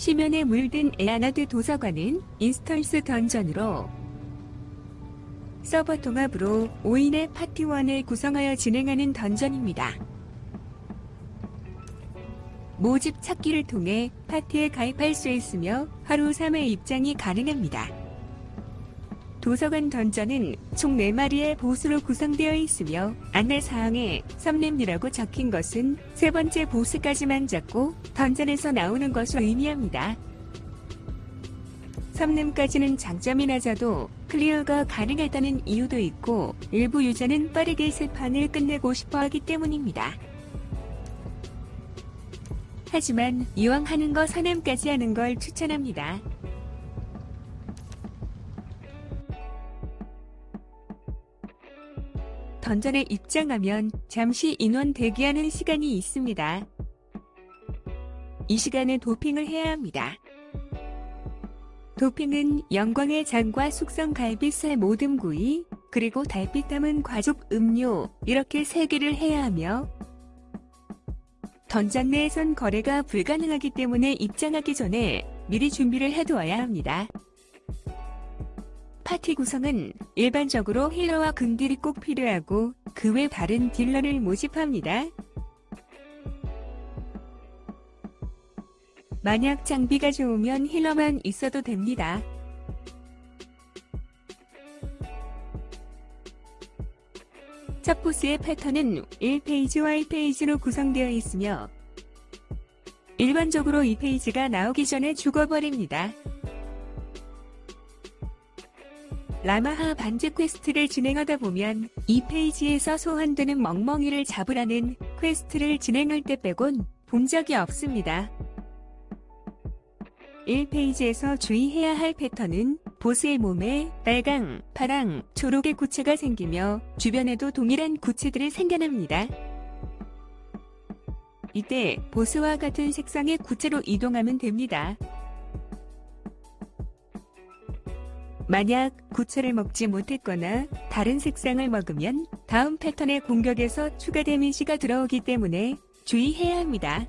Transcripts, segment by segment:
심연에 물든 에아나드 도서관은 인스턴스 던전으로 서버 통합으로 5인의 파티원을 구성하여 진행하는 던전입니다. 모집 찾기를 통해 파티에 가입할 수 있으며 하루 3회 입장이 가능합니다. 도서관 던전은 총 4마리의 보스로 구성되어 있으며 안내사항에 삼넴이라고 적힌 것은 세 번째 보스까지만 잡고 던전에서 나오는 것을 의미합니다. 삼넴까지는 장점이 낮아도 클리어가 가능하다는 이유도 있고 일부 유저는 빠르게 세 판을 끝내고 싶어 하기 때문입니다. 하지만 이왕 하는 거 사넴까지 하는 걸 추천합니다. 던전에 입장하면 잠시 인원 대기하는 시간이 있습니다. 이 시간에 도핑을 해야 합니다. 도핑은 영광의 장과 숙성 갈비살 모듬 구이, 그리고 달빛 담은 과즙 음료 이렇게 세 개를 해야 하며 던전 내에선 거래가 불가능하기 때문에 입장하기 전에 미리 준비를 해두어야 합니다. 파티 구성은 일반적으로 힐러와 근딜이 꼭 필요하고 그 외 다른 딜러를 모집합니다. 만약 장비가 좋으면 힐러만 있어도 됩니다. 첫 보스의 패턴은 1phase와 1phase로 구성되어 있으며 일반적으로 2phase가 나오기 전에 죽어버립니다. 라마하 반지 퀘스트를 진행하다 보면 2phase에서 소환되는 멍멍이를 잡으라는 퀘스트를 진행할 때 빼곤 본 적이 없습니다. 1페이지에서 주의해야 할 패턴은 보스의 몸에 빨강, 파랑, 초록의 구체가 생기며 주변에도 동일한 구체들이 생겨납니다. 이때 보스와 같은 색상의 구체로 이동하면 됩니다. 만약 구체를 먹지 못했거나 다른 색상을 먹으면 다음 패턴의 공격에서 추가 데미지가 들어오기 때문에 주의해야 합니다.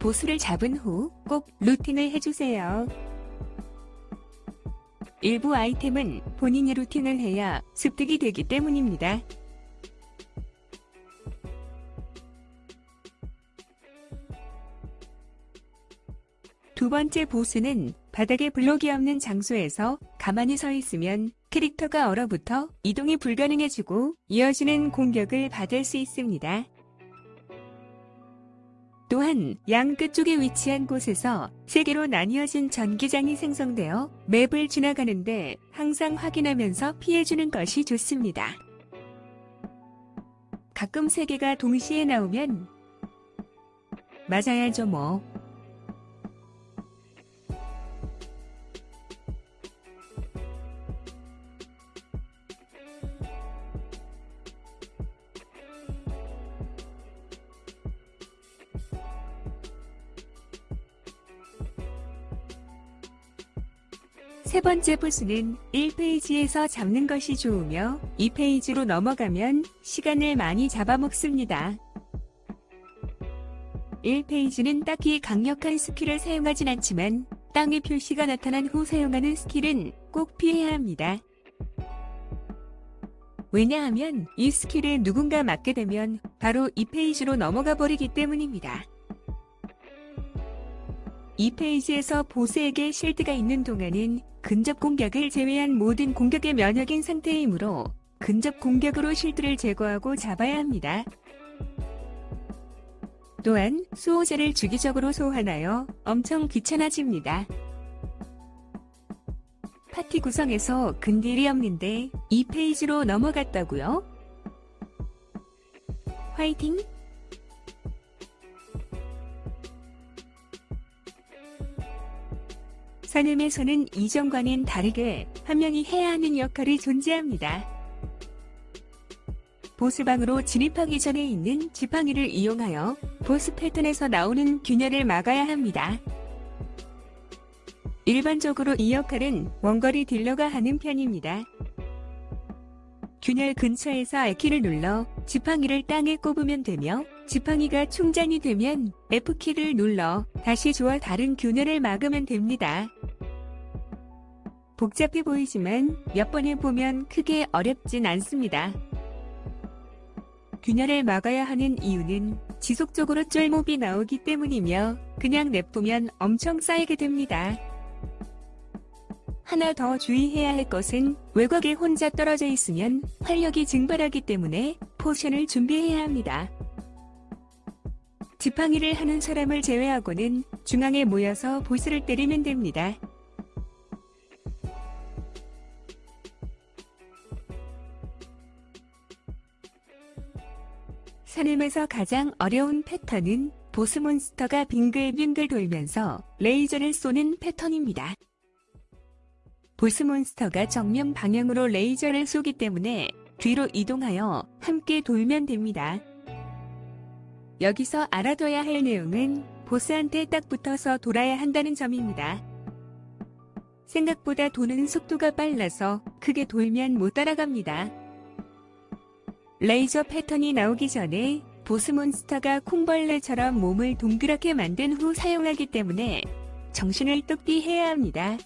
보스를 잡은 후 꼭 루팅을 해주세요. 일부 아이템은 본인이 루팅을 해야 습득이 되기 때문입니다. 두 번째 보스는 바닥에 블록이 없는 장소에서 가만히 서 있으면 캐릭터가 얼어붙어 이동이 불가능해지고 이어지는 공격을 받을 수 있습니다. 또한 양 끝쪽에 위치한 곳에서 세 개로 나뉘어진 전기장이 생성되어 맵을 지나가는데 항상 확인하면서 피해주는 것이 좋습니다. 가끔 세 개가 동시에 나오면 맞아야죠 뭐. 세 번째 보스는 1phase에서 잡는 것이 좋으며 2phase로 넘어가면 시간을 많이 잡아먹습니다. 1phase는 딱히 강력한 스킬을 사용하진 않지만 땅의 표시가 나타난 후 사용하는 스킬은 꼭 피해야 합니다. 왜냐하면 이 스킬에 누군가 맞게 되면 바로 2phase로 넘어가 버리기 때문입니다. 2페이지에서 보스에게 실드가 있는 동안은 근접 공격을 제외한 모든 공격의 면역인 상태이므로 근접 공격으로 실드를 제거하고 잡아야 합니다. 또한 수호자를 주기적으로 소환하여 엄청 귀찮아집니다. 파티 구성에서 근딜이 없는데 2페이지로 넘어갔다고요? 화이팅! 산음에서는 이전과는 다르게 한 명이 해야 하는 역할이 존재합니다. 보스방으로 진입하기 전에 있는 지팡이를 이용하여 보스 패턴에서 나오는 균열을 막아야 합니다. 일반적으로 이 역할은 원거리 딜러가 하는 편입니다. 균열 근처에서 R키를 눌러 지팡이를 땅에 꼽으면 되며 지팡이가 충전이 되면 F키를 눌러 다시 주어 다른 균열을 막으면 됩니다. 복잡해 보이지만 몇번 해보면 크게 어렵진 않습니다. 균열을 막아야 하는 이유는 지속적으로 쫄몹이 나오기 때문이며 그냥 냅두면 엄청 쌓이게 됩니다. 하나 더 주의해야 할 것은 외곽에 혼자 떨어져 있으면 활력이 증발하기 때문에 포션을 준비해야 합니다. 지팡이를 하는 사람을 제외하고는 중앙에 모여서 보스를 때리면 됩니다. 산림에서 가장 어려운 패턴은 보스 몬스터가 빙글빙글 돌면서 레이저를 쏘는 패턴입니다. 보스 몬스터가 정면 방향으로 레이저를 쏘기 때문에 뒤로 이동하여 함께 돌면 됩니다. 여기서 알아둬야 할 내용은 보스한테 딱 붙어서 돌아야 한다는 점입니다. 생각보다 도는 속도가 빨라서 크게 돌면 못 따라갑니다. 레이저 패턴이 나오기 전에 보스 몬스터가 콩벌레처럼 몸을 동그랗게 만든 후 사용하기 때문에 정신을 똑띠 해야 합니다.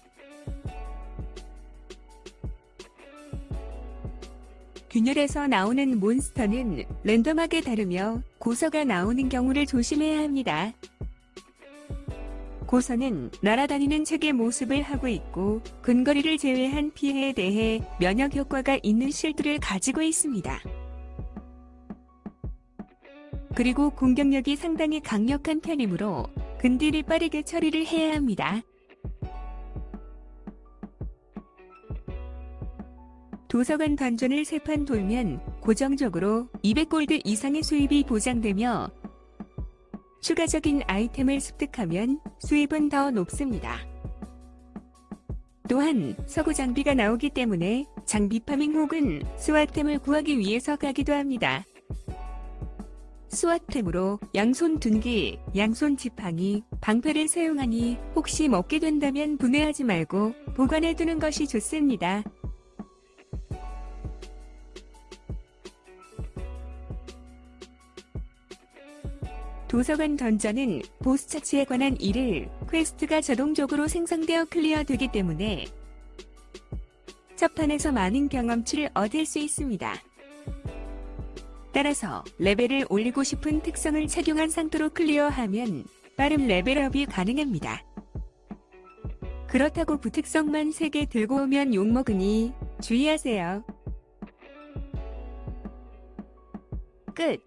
균열에서 나오는 몬스터는 랜덤하게 다르며 고서가 나오는 경우를 조심해야 합니다. 고서는 날아다니는 책의 모습을 하고 있고 근거리를 제외한 피해에 대해 면역 효과가 있는 실드를 가지고 있습니다. 그리고 공격력이 상당히 강력한 편이므로 근딜이 빠르게 처리를 해야 합니다. 도서관 던전을 세 판 돌면 고정적으로 200골드 이상의 수입이 보장되며 추가적인 아이템을 습득하면 수입은 더 높습니다. 또한 서구 장비가 나오기 때문에 장비 파밍 혹은 스와템을 구하기 위해서 가기도 합니다. swap템으로 양손 둔기, 양손 지팡이, 방패를 사용하니 혹시 먹게 된다면 분해하지 말고 보관해두는 것이 좋습니다. 도서관 던전은 보스 처치에 관한 일일 퀘스트가 자동적으로 생성되어 클리어되기 때문에 첫 판에서 많은 경험치를 얻을 수 있습니다. 따라서 레벨을 올리고 싶은 특성을 착용한 상태로 클리어하면 빠른 레벨업이 가능합니다. 그렇다고 부특성만 3개 들고 오면 욕먹으니 주의하세요. 끝